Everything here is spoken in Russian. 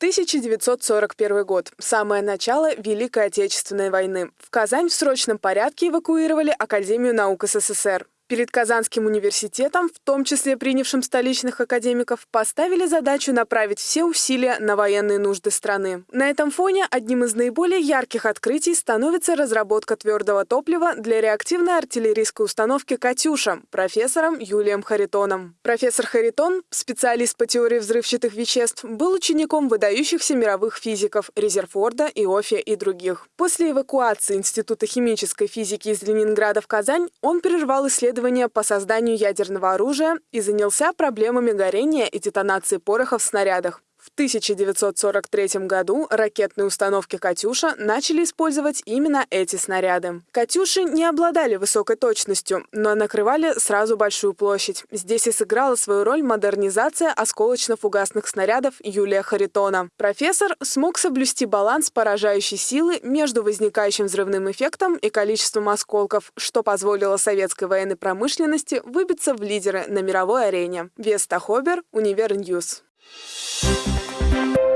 1941 год. Самое начало Великой Отечественной войны. В Казань в срочном порядке эвакуировали Академию наук СССР. Перед Казанским университетом, в том числе принявшим столичных академиков, поставили задачу направить все усилия на военные нужды страны. На этом фоне одним из наиболее ярких открытий становится разработка твердого топлива для реактивной артиллерийской установки «Катюша» профессором Юлием Харитоном. Профессор Харитон, специалист по теории взрывчатых веществ, был учеником выдающихся мировых физиков Резерфорда, Иофия и других. После эвакуации Института химической физики из Ленинграда в Казань он прервал исследования исследования по созданию ядерного оружия и занялся проблемами горения и детонации порохов в снарядах. В 1943 году ракетные установки «Катюша» начали использовать именно эти снаряды. «Катюши» не обладали высокой точностью, но накрывали сразу большую площадь. Здесь и сыграла свою роль модернизация осколочно-фугасных снарядов Юлия Харитона. Профессор смог соблюсти баланс поражающей силы между возникающим взрывным эффектом и количеством осколков, что позволило советской военной промышленности выбиться в лидеры на мировой арене. Веста Хобер, Универньюз. Thank you.